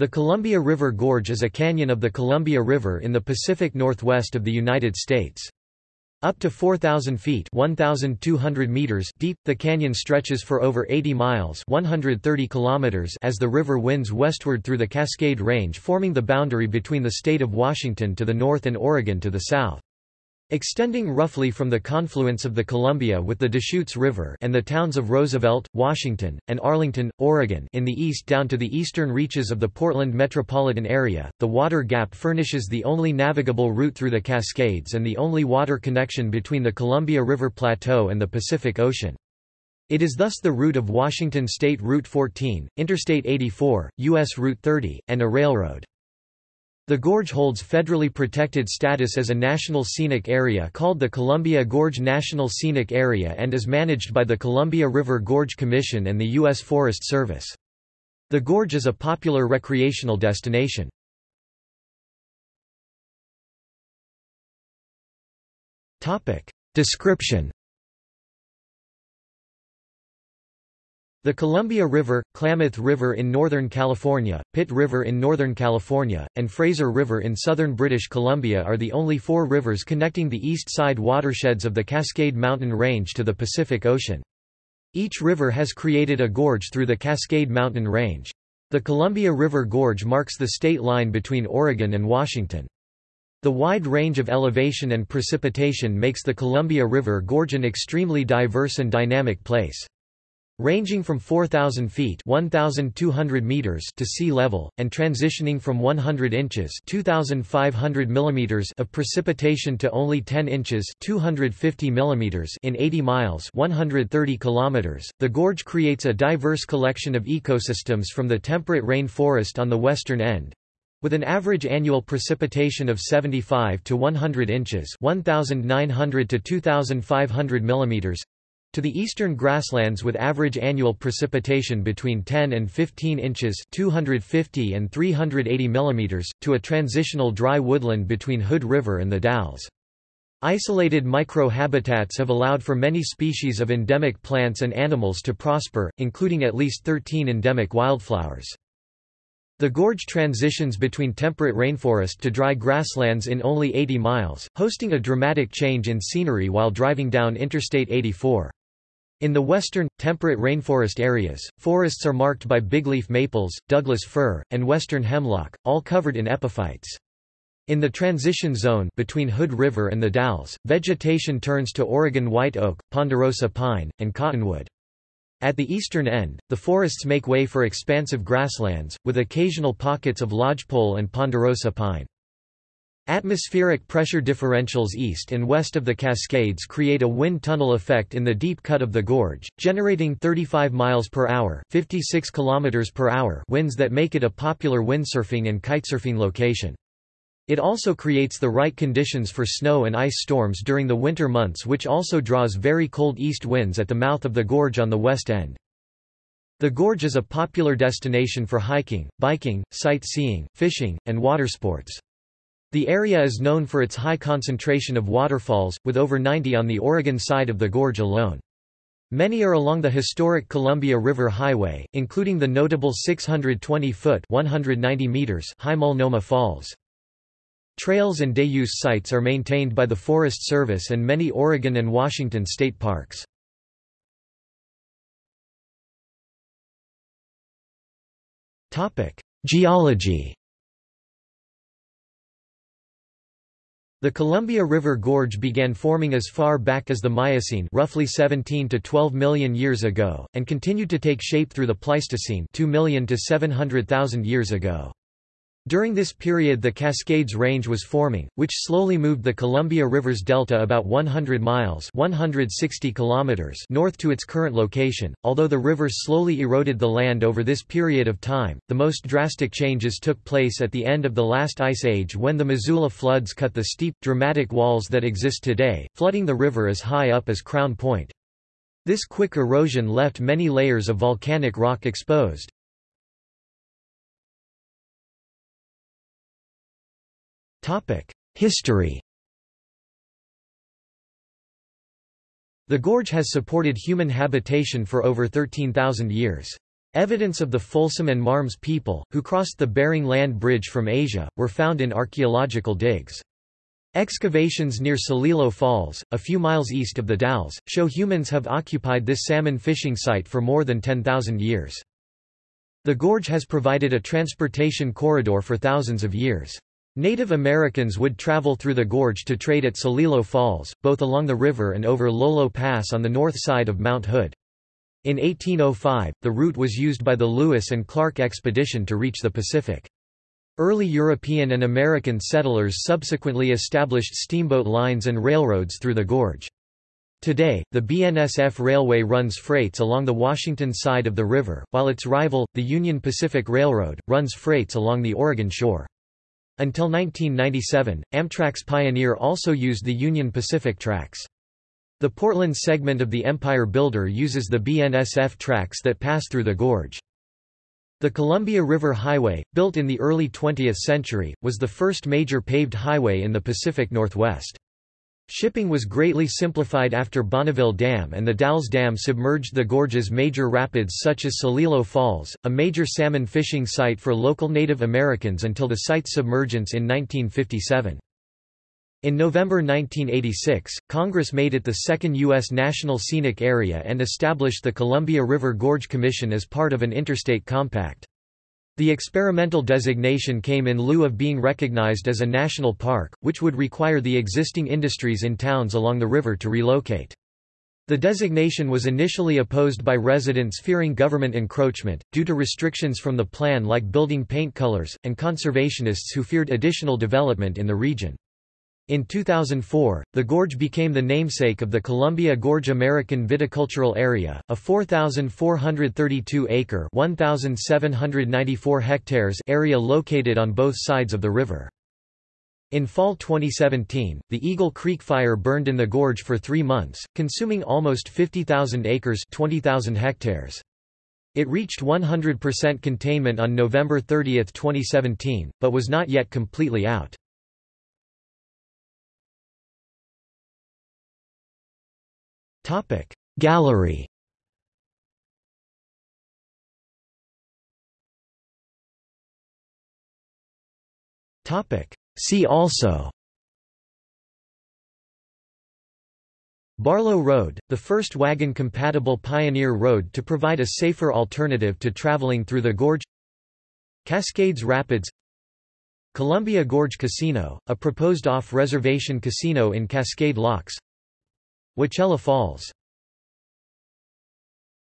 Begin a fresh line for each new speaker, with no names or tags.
The Columbia River Gorge is a canyon of the Columbia River in the Pacific Northwest of the United States. Up to 4,000 feet 1,200 meters deep, the canyon stretches for over 80 miles 130 kilometers as the river winds westward through the Cascade Range forming the boundary between the state of Washington to the north and Oregon to the south. Extending roughly from the confluence of the Columbia with the Deschutes River and the towns of Roosevelt, Washington, and Arlington, Oregon in the east down to the eastern reaches of the Portland metropolitan area, the Water Gap furnishes the only navigable route through the Cascades and the only water connection between the Columbia River Plateau and the Pacific Ocean. It is thus the route of Washington State Route 14, Interstate 84, U.S. Route 30, and a railroad. The gorge holds federally protected status as a National Scenic Area called the Columbia Gorge National Scenic Area and is managed by the Columbia River Gorge Commission and the U.S. Forest Service. The gorge is a popular recreational destination. Description The Columbia River, Klamath River in Northern California, Pit River in Northern California, and Fraser River in southern British Columbia are the only four rivers connecting the east side watersheds of the Cascade Mountain Range to the Pacific Ocean. Each river has created a gorge through the Cascade Mountain Range. The Columbia River Gorge marks the state line between Oregon and Washington. The wide range of elevation and precipitation makes the Columbia River Gorge an extremely diverse and dynamic place. Ranging from 4,000 feet 1,200 meters to sea level, and transitioning from 100 inches 2,500 millimeters of precipitation to only 10 inches 250 millimeters in 80 miles 130 kilometers, the gorge creates a diverse collection of ecosystems from the temperate rainforest on the western end, with an average annual precipitation of 75 to 100 inches 1900 to 2500 millimeters to the eastern grasslands with average annual precipitation between 10 and 15 inches 250 and 380 mm, to a transitional dry woodland between Hood River and the Dalles. Isolated micro-habitats have allowed for many species of endemic plants and animals to prosper, including at least 13 endemic wildflowers. The gorge transitions between temperate rainforest to dry grasslands in only 80 miles, hosting a dramatic change in scenery while driving down Interstate 84. In the western, temperate rainforest areas, forests are marked by bigleaf maples, Douglas fir, and western hemlock, all covered in epiphytes. In the transition zone between Hood River and the Dalles, vegetation turns to Oregon white oak, ponderosa pine, and cottonwood. At the eastern end, the forests make way for expansive grasslands, with occasional pockets of lodgepole and ponderosa pine. Atmospheric pressure differentials east and west of the Cascades create a wind tunnel effect in the deep cut of the gorge, generating 35 miles per hour, 56 kilometers per hour winds that make it a popular windsurfing and kitesurfing location. It also creates the right conditions for snow and ice storms during the winter months which also draws very cold east winds at the mouth of the gorge on the west end. The gorge is a popular destination for hiking, biking, sightseeing, fishing, and watersports. The area is known for its high concentration of waterfalls, with over 90 on the Oregon side of the gorge alone. Many are along the historic Columbia River Highway, including the notable 620-foot high Multnomah Falls. Trails and day-use sites are maintained by the Forest Service and many Oregon and Washington state parks. Geology The Columbia River Gorge began forming as far back as the Miocene roughly 17 to 12 million years ago, and continued to take shape through the Pleistocene 2 million to 700,000 years ago. During this period the Cascades Range was forming, which slowly moved the Columbia River's delta about 100 miles 160 kilometers north to its current location. Although the river slowly eroded the land over this period of time, the most drastic changes took place at the end of the last ice age when the Missoula floods cut the steep, dramatic walls that exist today, flooding the river as high up as Crown Point. This quick erosion left many layers of volcanic rock exposed. History The gorge has supported human habitation for over 13,000 years. Evidence of the Folsom and Marmes people, who crossed the Bering Land Bridge from Asia, were found in archaeological digs. Excavations near Celilo Falls, a few miles east of the Dalles, show humans have occupied this salmon fishing site for more than 10,000 years. The gorge has provided a transportation corridor for thousands of years. Native Americans would travel through the gorge to trade at Celilo Falls, both along the river and over Lolo Pass on the north side of Mount Hood. In 1805, the route was used by the Lewis and Clark expedition to reach the Pacific. Early European and American settlers subsequently established steamboat lines and railroads through the gorge. Today, the BNSF Railway runs freights along the Washington side of the river, while its rival, the Union Pacific Railroad, runs freights along the Oregon shore. Until 1997, Amtrak's Pioneer also used the Union Pacific tracks. The Portland segment of the Empire Builder uses the BNSF tracks that pass through the gorge. The Columbia River Highway, built in the early 20th century, was the first major paved highway in the Pacific Northwest. Shipping was greatly simplified after Bonneville Dam and the Dalles Dam submerged the gorge's major rapids such as Celilo Falls, a major salmon fishing site for local Native Americans until the site's submergence in 1957. In November 1986, Congress made it the second U.S. National Scenic Area and established the Columbia River Gorge Commission as part of an interstate compact. The experimental designation came in lieu of being recognized as a national park, which would require the existing industries in towns along the river to relocate. The designation was initially opposed by residents fearing government encroachment, due to restrictions from the plan like building paint colors, and conservationists who feared additional development in the region. In 2004, the gorge became the namesake of the Columbia Gorge American Viticultural Area, a 4,432-acre (1,794 hectares) area located on both sides of the river. In fall 2017, the Eagle Creek Fire burned in the gorge for three months, consuming almost 50,000 acres 20,000 hectares. It reached 100% containment on November 30, 2017, but was not yet completely out. Topic. Gallery. Topic. See also. Barlow Road, the first wagon-compatible pioneer road to provide a safer alternative to traveling through the gorge. Cascades Rapids. Columbia Gorge Casino, a proposed off-reservation casino in Cascade Locks Wahclella Falls